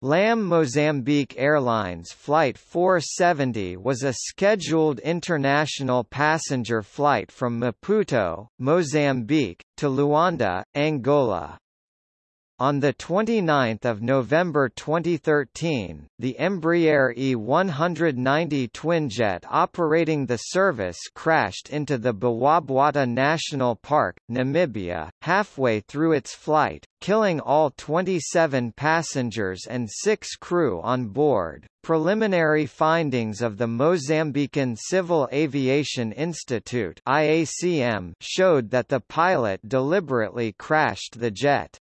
LAM Mozambique Airlines Flight 470 was a scheduled international passenger flight from Maputo, Mozambique, to Luanda, Angola. On 29 November 2013, the Embraer E190 twinjet operating the service crashed into the Bwabwata National Park, Namibia, halfway through its flight, killing all 27 passengers and six crew on board. Preliminary findings of the Mozambican Civil Aviation Institute IACM showed that the pilot deliberately crashed the jet.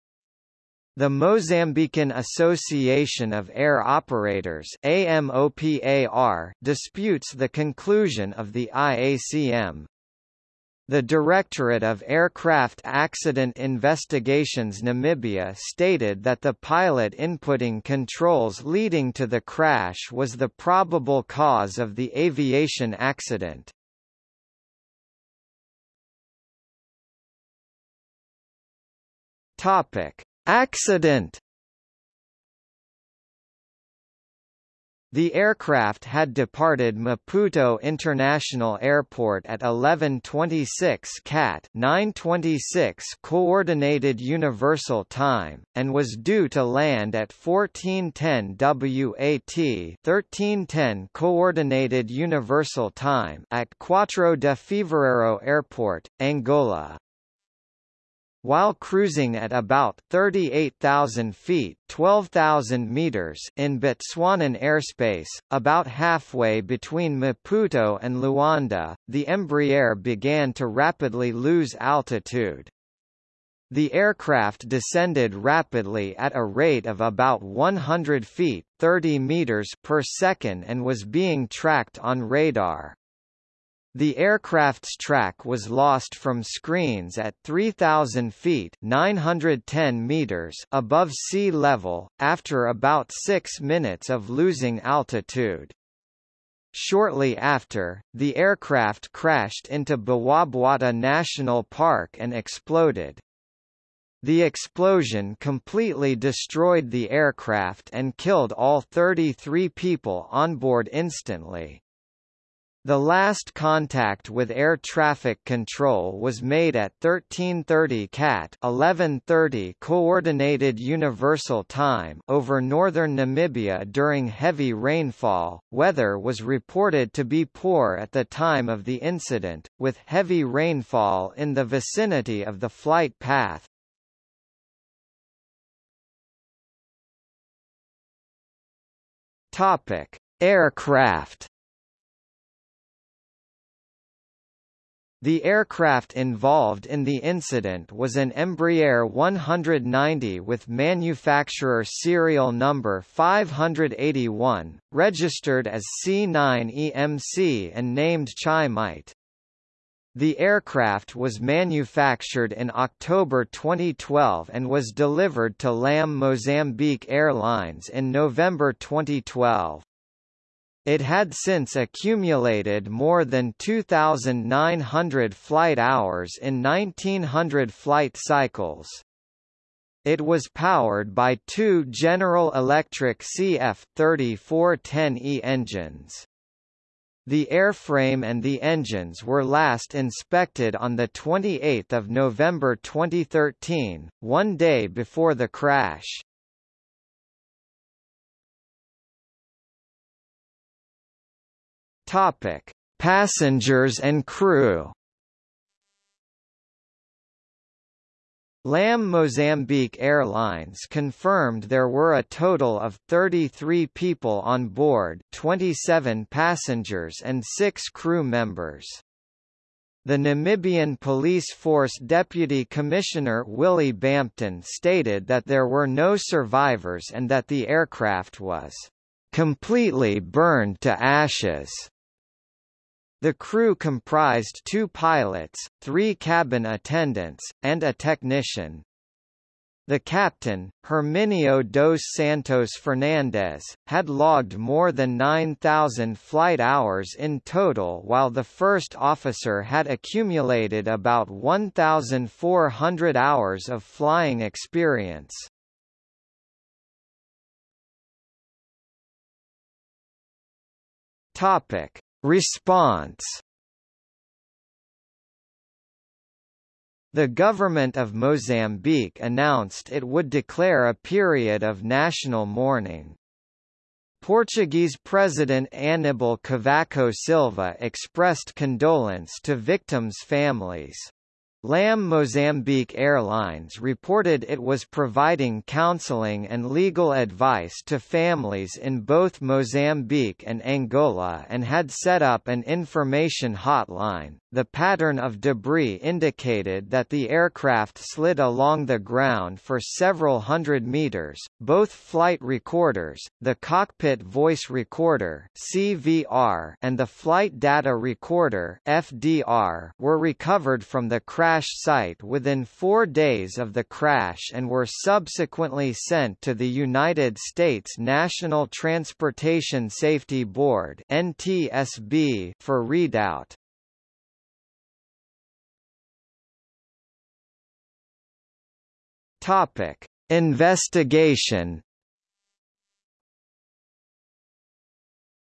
The Mozambican Association of Air Operators AMOPAR disputes the conclusion of the IACM. The Directorate of Aircraft Accident Investigations Namibia stated that the pilot inputting controls leading to the crash was the probable cause of the aviation accident. Topic: Accident The aircraft had departed Maputo International Airport at 11:26 CAT 9:26 Coordinated Universal Time and was due to land at 14:10 WAT 13:10 Coordinated Universal Time at Quatro de Fevereiro Airport, Angola. While cruising at about 38,000 feet 12,000 meters in Botswanan airspace, about halfway between Maputo and Luanda, the Embraer began to rapidly lose altitude. The aircraft descended rapidly at a rate of about 100 feet 30 meters per second and was being tracked on radar. The aircraft's track was lost from screens at 3,000 feet 910 meters above sea level, after about six minutes of losing altitude. Shortly after, the aircraft crashed into Bwabwata National Park and exploded. The explosion completely destroyed the aircraft and killed all 33 people on board instantly. The last contact with air traffic control was made at 1330 CAT 1130 Coordinated Universal Time over northern Namibia during heavy rainfall. Weather was reported to be poor at the time of the incident, with heavy rainfall in the vicinity of the flight path. Topic: Aircraft The aircraft involved in the incident was an Embraer 190 with manufacturer serial number 581, registered as C9EMC and named Chaimite. The aircraft was manufactured in October 2012 and was delivered to LAM Mozambique Airlines in November 2012. It had since accumulated more than 2,900 flight hours in 1900 flight cycles. It was powered by two General Electric CF3410E engines. The airframe and the engines were last inspected on 28 November 2013, one day before the crash. Topic: Passengers and crew. LAM Mozambique Airlines confirmed there were a total of 33 people on board 27 passengers and 6 crew members. The Namibian Police Force Deputy Commissioner Willie Bampton stated that there were no survivors and that the aircraft was completely burned to ashes. The crew comprised two pilots, three cabin attendants, and a technician. The captain, Herminio dos Santos Fernandes, had logged more than 9,000 flight hours in total while the first officer had accumulated about 1,400 hours of flying experience. Topic. Response The government of Mozambique announced it would declare a period of national mourning. Portuguese President Aníbal Cavaco Silva expressed condolence to victims' families. LAM Mozambique Airlines reported it was providing counseling and legal advice to families in both Mozambique and Angola and had set up an information hotline. The pattern of debris indicated that the aircraft slid along the ground for several hundred meters. Both flight recorders, the cockpit voice recorder (CVR) and the flight data recorder (FDR) were recovered from the crash site within 4 days of the crash and were subsequently sent to the United States National Transportation Safety Board (NTSB) for readout. Topic: Investigation.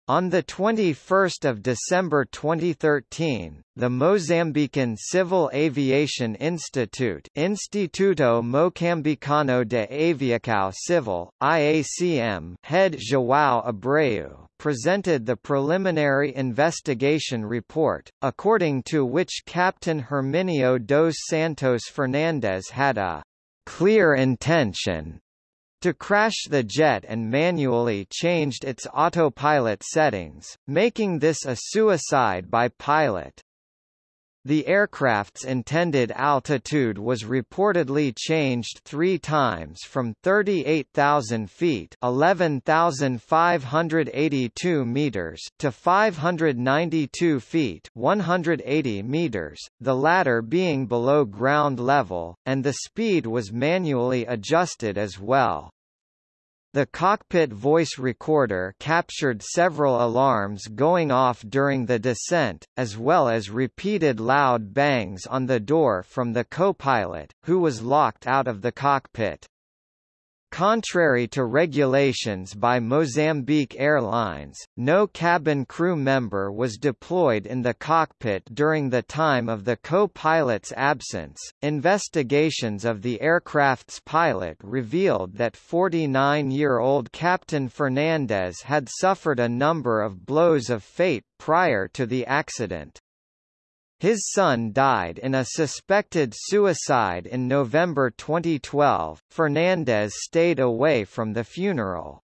On 21 December 2013, the Mozambican Civil Aviation Institute Instituto Mocambicano de Aviação Civil, IACM head João Abreu presented the preliminary investigation report, according to which Captain Herminio dos Santos Fernandes had a clear intention to crash the jet and manually changed its autopilot settings, making this a suicide by pilot. The aircraft's intended altitude was reportedly changed three times from 38,000 feet 11,582 meters to 592 feet 180 meters, the latter being below ground level, and the speed was manually adjusted as well. The cockpit voice recorder captured several alarms going off during the descent, as well as repeated loud bangs on the door from the co-pilot, who was locked out of the cockpit. Contrary to regulations by Mozambique Airlines, no cabin crew member was deployed in the cockpit during the time of the co-pilot's absence. Investigations of the aircraft's pilot revealed that 49-year-old Captain Fernandes had suffered a number of blows of fate prior to the accident. His son died in a suspected suicide in November 2012. Fernandes stayed away from the funeral.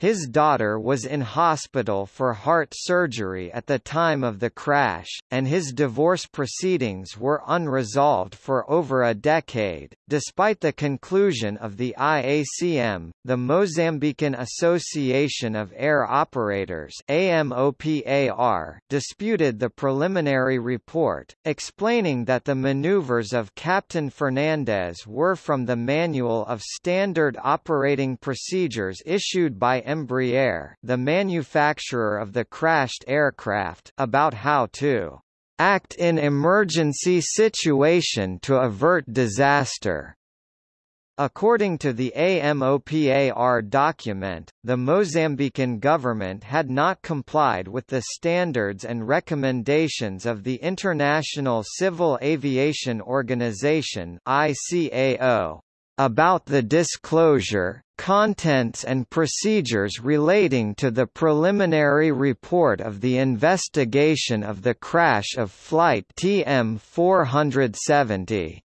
His daughter was in hospital for heart surgery at the time of the crash, and his divorce proceedings were unresolved for over a decade. Despite the conclusion of the IACM, the Mozambican Association of Air Operators AMOPAR disputed the preliminary report, explaining that the maneuvers of Captain Fernandes were from the Manual of Standard Operating Procedures issued by Embraer the manufacturer of the crashed aircraft about how to act in emergency situation to avert disaster. According to the AMOPAR document, the Mozambican government had not complied with the standards and recommendations of the International Civil Aviation Organization ICAO about the disclosure, contents and procedures relating to the preliminary report of the investigation of the crash of Flight TM 470.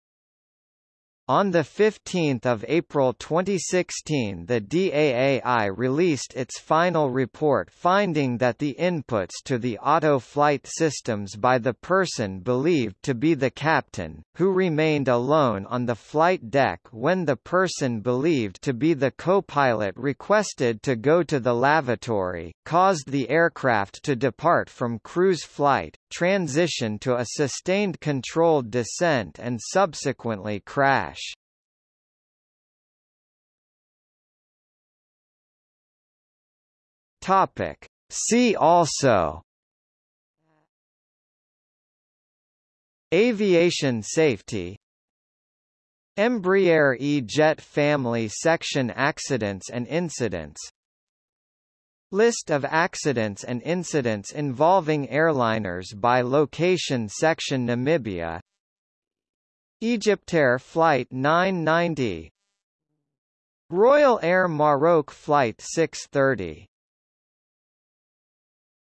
On 15 April 2016 the DAAI released its final report finding that the inputs to the auto-flight systems by the person believed to be the captain, who remained alone on the flight deck when the person believed to be the co-pilot requested to go to the lavatory, caused the aircraft to depart from cruise flight, transition to a sustained controlled descent and subsequently crash. Topic. See also Aviation safety Embraer E-Jet family section accidents and incidents List of accidents and incidents involving airliners by location section Namibia. Egyptair Flight 990 Royal Air Maroc Flight 630